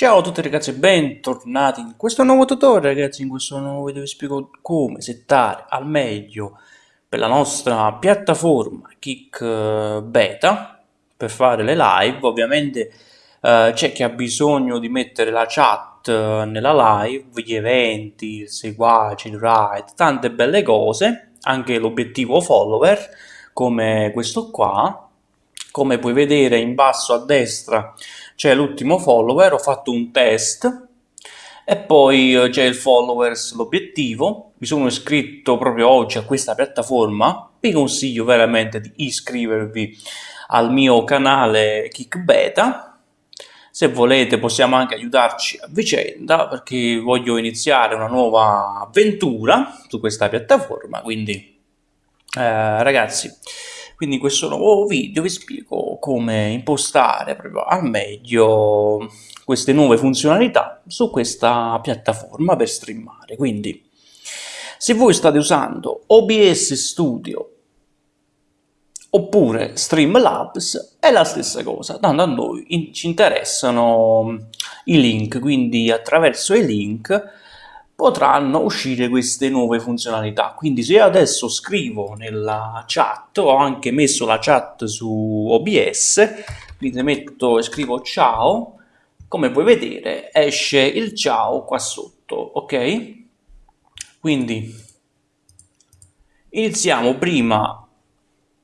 Ciao a tutti ragazzi e bentornati in questo nuovo tutorial ragazzi, in questo nuovo video vi spiego come settare al meglio per la nostra piattaforma Kick eh, Beta. Per fare le live, ovviamente eh, c'è chi ha bisogno di mettere la chat eh, nella live, gli eventi, il seguaci, il ride, tante belle cose, anche l'obiettivo follower come questo qua, come puoi vedere in basso a destra c'è l'ultimo follower, ho fatto un test e poi eh, c'è il followers, l'obiettivo, mi sono iscritto proprio oggi a questa piattaforma, vi consiglio veramente di iscrivervi al mio canale KickBeta, se volete possiamo anche aiutarci a vicenda perché voglio iniziare una nuova avventura su questa piattaforma, quindi eh, ragazzi quindi in questo nuovo video vi spiego come impostare proprio al meglio queste nuove funzionalità su questa piattaforma per streamare. Quindi se voi state usando OBS Studio oppure Streamlabs è la stessa cosa, tanto a noi ci interessano i link, quindi attraverso i link potranno uscire queste nuove funzionalità. Quindi se io adesso scrivo nella chat, ho anche messo la chat su OBS, quindi metto e scrivo ciao, come puoi vedere esce il ciao qua sotto, ok? Quindi iniziamo prima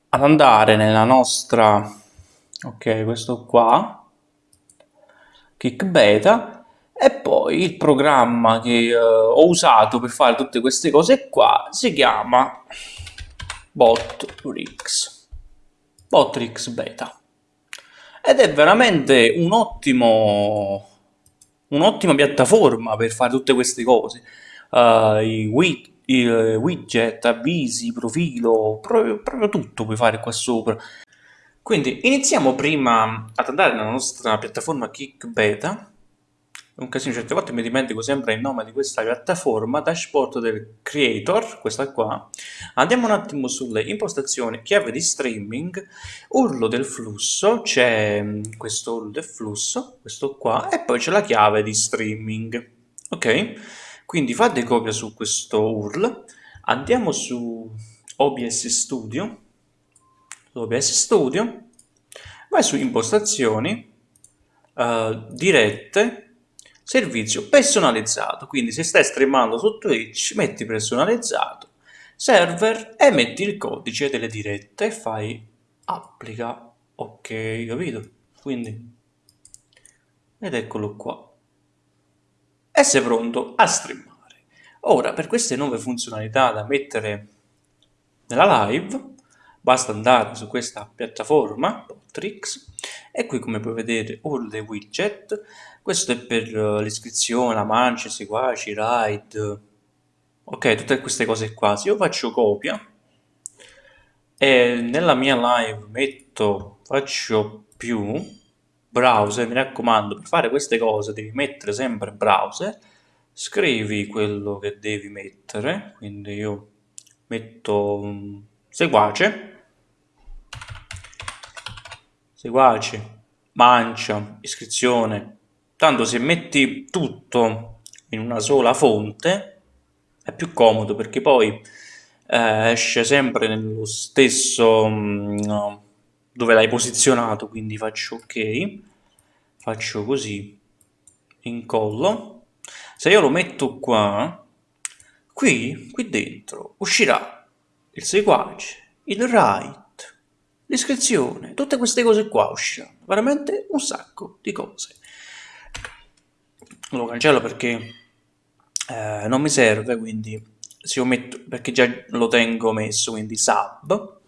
ad andare nella nostra, ok, questo qua, kick beta, e poi il programma che uh, ho usato per fare tutte queste cose qua si chiama Botrix, Botrix Beta. Ed è veramente un ottimo, un'ottima piattaforma per fare tutte queste cose. Uh, i, widget, i widget, avvisi, profilo, proprio, proprio tutto puoi fare qua sopra. Quindi iniziamo prima ad andare nella nostra piattaforma Kick Beta un casino certe volte mi dimentico sempre il nome di questa piattaforma, dashboard del creator, questa qua. Andiamo un attimo sulle impostazioni, chiave di streaming, urlo del flusso, c'è mm, questo urlo del flusso, questo qua, e poi c'è la chiave di streaming. Ok? Quindi fate copia su questo URL, andiamo su OBS Studio, OBS Studio, vai su impostazioni, uh, dirette, Servizio personalizzato, quindi se stai streamando su Twitch metti personalizzato, server e metti il codice delle dirette e fai applica, ok, capito? Quindi, ed eccolo qua. E sei pronto a streamare. Ora, per queste nuove funzionalità da mettere nella live, basta andare su questa piattaforma, Trix, e qui come puoi vedere all the widget, questo è per uh, l'iscrizione, i seguaci, ride, ok, tutte queste cose qua. Se io faccio copia e nella mia live metto, faccio più, browser, mi raccomando, per fare queste cose devi mettere sempre browser, scrivi quello che devi mettere, quindi io metto um, seguace, seguaci, mancia, iscrizione. Tanto se metti tutto in una sola fonte è più comodo perché poi eh, esce sempre nello stesso mm, no, dove l'hai posizionato, quindi faccio ok, faccio così, incollo. Se io lo metto qua, qui, qui dentro uscirà il seguace, il right, l'iscrizione, tutte queste cose qua usciranno, veramente un sacco di cose. Lo cancello perché eh, non mi serve, quindi se io metto, perché già lo tengo messo, quindi sub,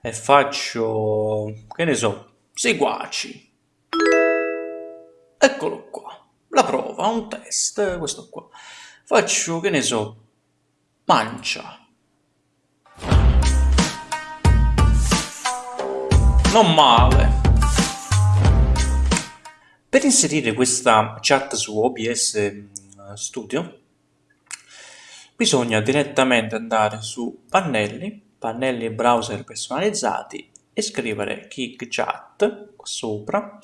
e faccio, che ne so, seguaci. Eccolo qua, la prova, un test, questo qua. Faccio, che ne so, mancia non male. Per inserire questa chat su OBS mm, Studio bisogna direttamente andare su pannelli, pannelli browser personalizzati e scrivere Kick Chat qua sopra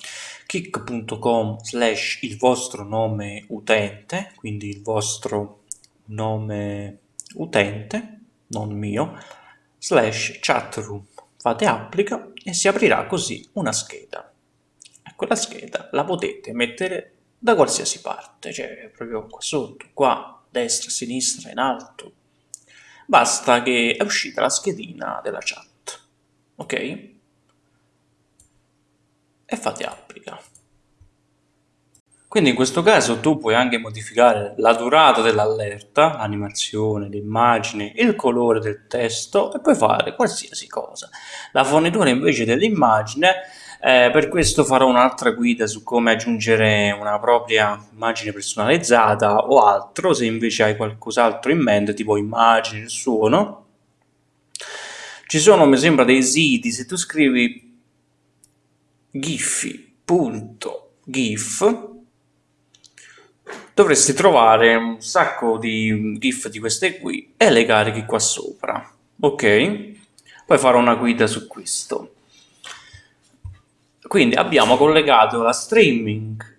kick.com slash il vostro nome utente, quindi il vostro nome utente, non mio, slash chatroom, fate applica e si aprirà così una scheda. E quella scheda la potete mettere da qualsiasi parte, cioè proprio qua sotto, qua, destra, sinistra, in alto. Basta che è uscita la schedina della chat, ok? E fate applica. Quindi in questo caso tu puoi anche modificare la durata dell'allerta, l'animazione, l'immagine, il colore del testo e puoi fare qualsiasi cosa. La fornitura invece dell'immagine, eh, per questo farò un'altra guida su come aggiungere una propria immagine personalizzata o altro, se invece hai qualcos'altro in mente, tipo immagini, il suono. Ci sono, mi sembra, dei siti, se tu scrivi giphy.gif dovresti trovare un sacco di GIF di queste qui e le carichi qua sopra, ok? Poi farò una guida su questo. Quindi abbiamo collegato la streaming,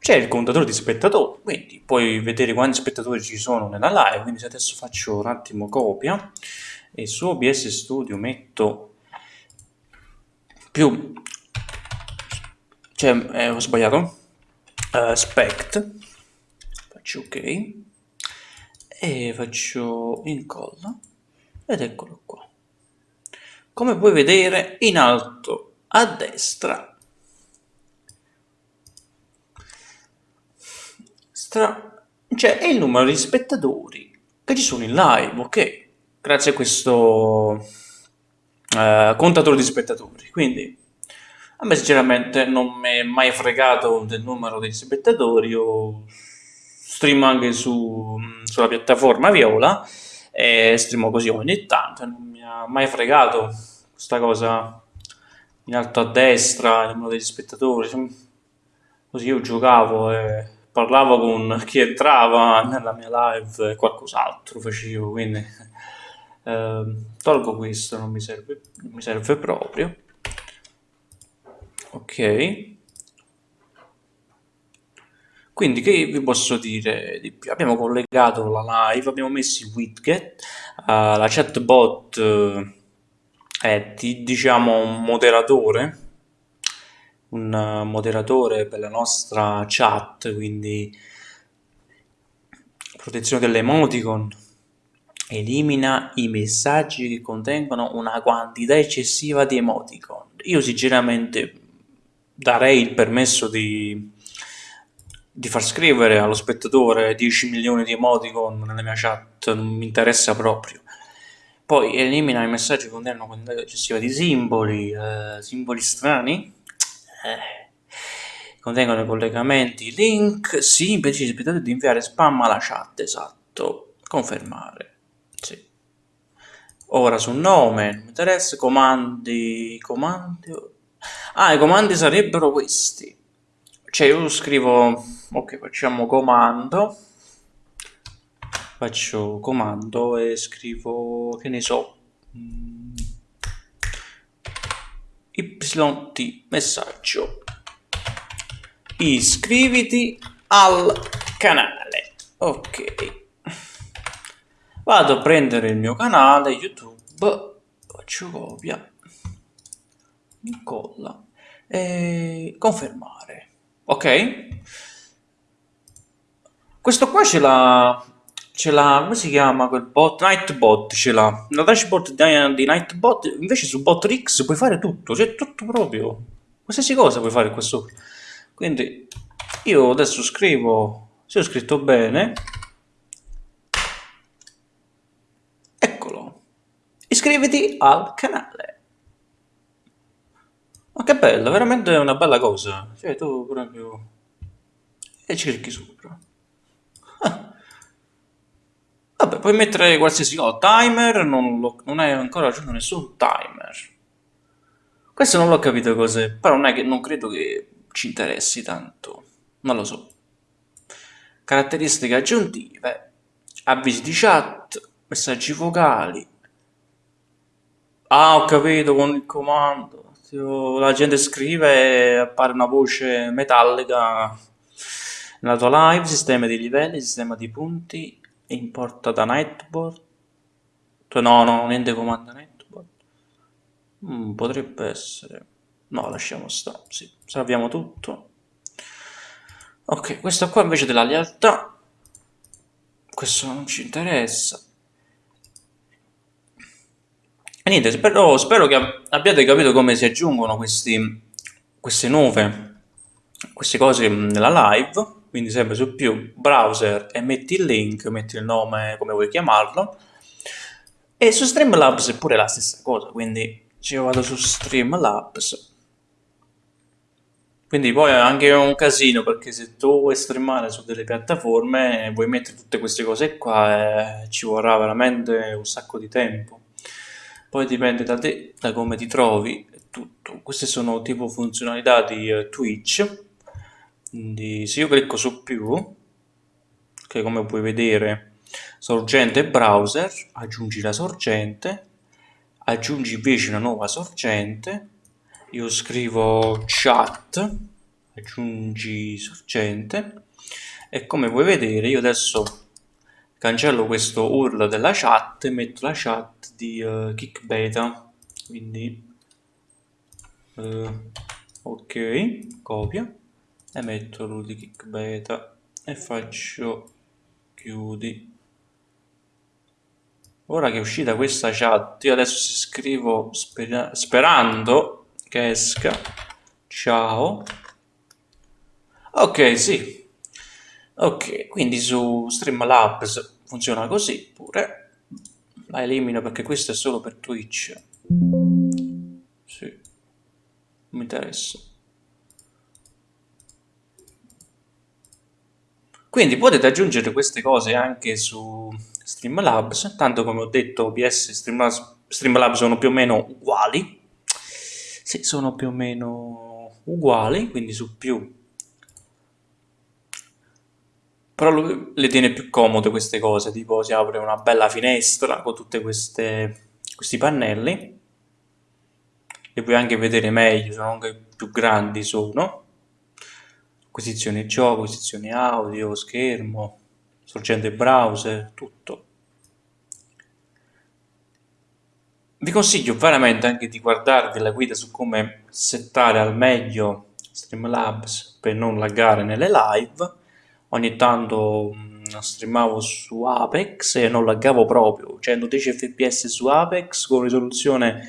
c'è il contatore di spettatori, quindi puoi vedere quanti spettatori ci sono nella live, quindi se adesso faccio un attimo copia e su OBS Studio metto più, cioè eh, ho sbagliato, uh, spect, faccio ok e faccio incolla ed eccolo qua. Come puoi vedere in alto a destra c'è cioè, il numero di spettatori che ci sono in live ok? Grazie a questo uh, contatore di spettatori. Quindi a me sinceramente non mi è mai fregato del numero dei spettatori o stream anche su, sulla piattaforma Viola e streamo così ogni tanto, non mi ha mai fregato questa cosa in alto a destra, il numero degli spettatori, così io giocavo e parlavo con chi entrava nella mia live e qualcos'altro facevo, quindi eh, tolgo questo, non mi serve, non mi serve proprio. Ok. Quindi che vi posso dire di più? Abbiamo collegato la live, abbiamo messo i widget, uh, la chatbot uh, è diciamo un moderatore, un moderatore per la nostra chat, quindi protezione delle emoticon, elimina i messaggi che contengono una quantità eccessiva di emoticon. Io sinceramente darei il permesso di di far scrivere allo spettatore 10 milioni di emoticon nella mia chat non mi interessa proprio. Poi elimina i messaggi che contengono quantità eccessiva di simboli, eh, simboli strani, eh, contengono collegamenti, link, sì, impedisce ai spettatori di inviare spam alla chat, esatto, confermare, sì. Ora sul nome, non mi interessa, comandi, comandi, ah, i comandi sarebbero questi, cioè io scrivo ok facciamo comando. Faccio comando e scrivo che ne so yt messaggio. Iscriviti al canale. Ok. Vado a prendere il mio canale youtube. Faccio copia. Incolla. E confermare ok. Questo qua ce l'ha ce l'ha come si chiama quel bot? Nightbot ce l'ha. La dashboard di, di Nightbot invece su Botrix puoi fare tutto c'è tutto proprio. Qualsiasi cosa puoi fare qua sopra quindi io adesso scrivo se ho scritto bene iscriviti al canale ma che bello, veramente è una bella cosa. Cioè, tu proprio... E clicchi sopra. Ah. Vabbè, puoi mettere qualsiasi cosa. Timer, non, lo, non hai ancora aggiunto nessun timer. Questo non l'ho capito cos'è, però non è che non credo che ci interessi tanto. Non lo so. Caratteristiche aggiuntive. Avvisi di chat, messaggi vocali. Ah, ho capito con il comando La gente scrive e appare una voce metallica nella tua live, sistema di livelli, sistema di punti, importa da Nightboard. No, no, niente comanda Nightboard. Mm, potrebbe essere... No, lasciamo stare, sì, salviamo tutto. Ok, questo qua invece della lealtà. Questo non ci interessa. E niente, spero, spero che abbiate capito come si aggiungono questi, queste nuove, queste cose nella live, quindi sempre su più browser e metti il link, metti il nome come vuoi chiamarlo, e su Streamlabs è pure la stessa cosa, quindi io vado su Streamlabs, quindi poi è anche un casino perché se tu vuoi streamare su delle piattaforme vuoi mettere tutte queste cose qua e ci vorrà veramente un sacco di tempo poi dipende da te, da come ti trovi tutto. Queste sono tipo funzionalità di uh, Twitch, quindi se io clicco su più, che come puoi vedere sorgente browser, aggiungi la sorgente, aggiungi invece una nuova sorgente, io scrivo chat, aggiungi sorgente, e come puoi vedere io adesso cancello questo URL della chat e metto la chat di uh, kickbeta quindi uh, ok copia e metto l'URL di kickbeta e faccio chiudi. Ora che è uscita questa chat io adesso scrivo spera sperando che esca. Ciao. Ok sì Ok, quindi su Streamlabs funziona così pure. La elimino perché questo è solo per Twitch. Sì, mi interessa. Quindi potete aggiungere queste cose anche su Streamlabs, tanto come ho detto OBS e Streamlabs, Streamlabs sono più o meno uguali. Sì, sono più o meno uguali, quindi su più però lui le tiene più comode queste cose, tipo si apre una bella finestra con tutti questi pannelli e puoi anche vedere meglio, sono anche più grandi sono. Acquisizione gioco, acquisizione audio, schermo, sorgente browser, tutto. Vi consiglio veramente anche di guardarvi la guida su come settare al meglio Streamlabs per non laggare nelle live ogni tanto mm, streamavo su Apex e non laggavo proprio, 110 fps su Apex con risoluzione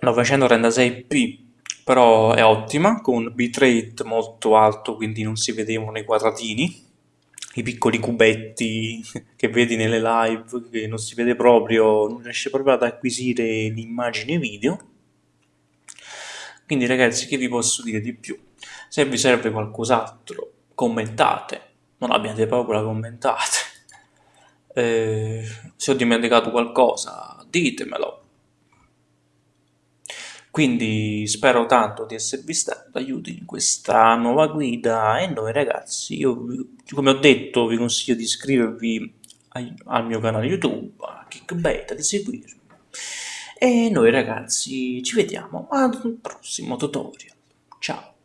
936p però è ottima, con bitrate molto alto quindi non si vedevano i quadratini. I piccoli cubetti che vedi nelle live che non si vede proprio, non riesce proprio ad acquisire l'immagine video. Quindi ragazzi che vi posso dire di più? Se vi serve qualcos'altro commentate, non abbiate paura, commentate. Eh, se ho dimenticato qualcosa, ditemelo. Quindi spero tanto di esservi stato d'aiuto in questa nuova guida e noi ragazzi, io come ho detto vi consiglio di iscrivervi al mio canale YouTube, a Kickbeta, di seguirmi. E noi ragazzi ci vediamo al prossimo tutorial. Ciao!